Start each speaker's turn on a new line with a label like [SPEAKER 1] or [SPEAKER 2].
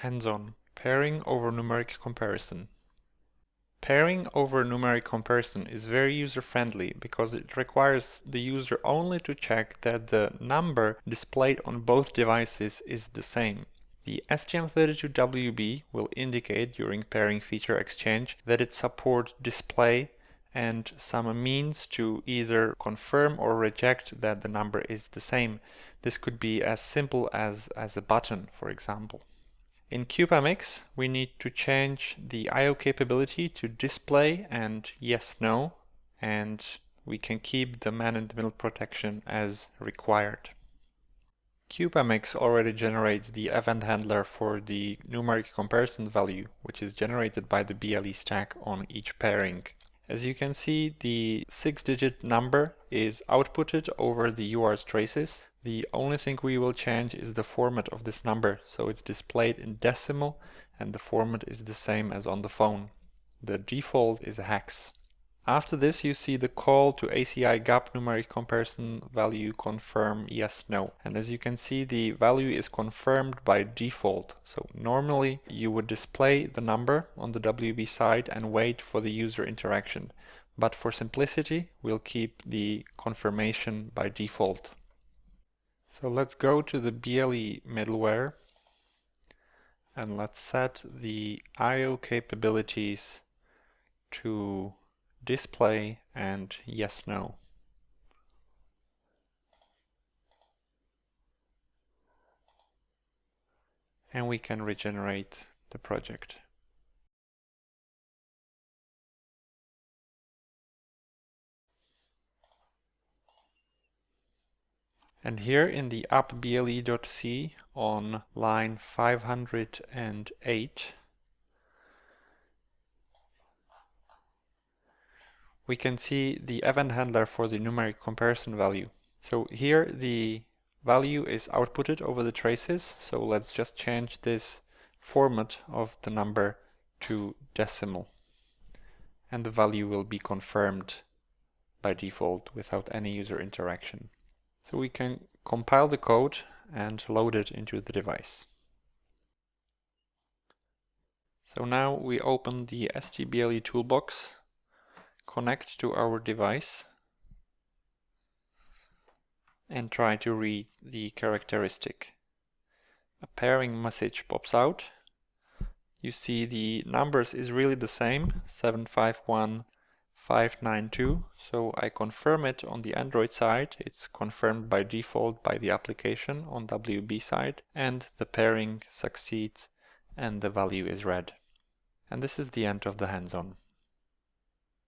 [SPEAKER 1] Hands-on Pairing over numeric comparison. Pairing over numeric comparison is very user-friendly because it requires the user only to check that the number displayed on both devices is the same. The STM32WB will indicate during pairing feature exchange that it supports display and some means to either confirm or reject that the number is the same. This could be as simple as, as a button, for example. In CubeMX, we need to change the I.O. capability to display and yes, no, and we can keep the man-in-the-middle protection as required. CubeMX already generates the event handler for the numeric comparison value, which is generated by the BLE stack on each pairing. As you can see, the six-digit number is outputted over the UART traces, the only thing we will change is the format of this number, so it's displayed in decimal and the format is the same as on the phone. The default is a hex. After this you see the call to ACI gap numeric comparison value confirm yes no and as you can see the value is confirmed by default so normally you would display the number on the WB side and wait for the user interaction but for simplicity we'll keep the confirmation by default. So let's go to the BLE middleware and let's set the I.O. capabilities to display and yes no. And we can regenerate the project. And here in the appble.c on line 508, we can see the event handler for the numeric comparison value. So here the value is outputted over the traces. So let's just change this format of the number to decimal. And the value will be confirmed by default without any user interaction. So we can compile the code and load it into the device. So now we open the STBLE toolbox, connect to our device and try to read the characteristic. A pairing message pops out. You see the numbers is really the same, 751 592 so I confirm it on the Android side. It's confirmed by default by the application on WB side and the pairing succeeds and the value is read and this is the end of the hands-on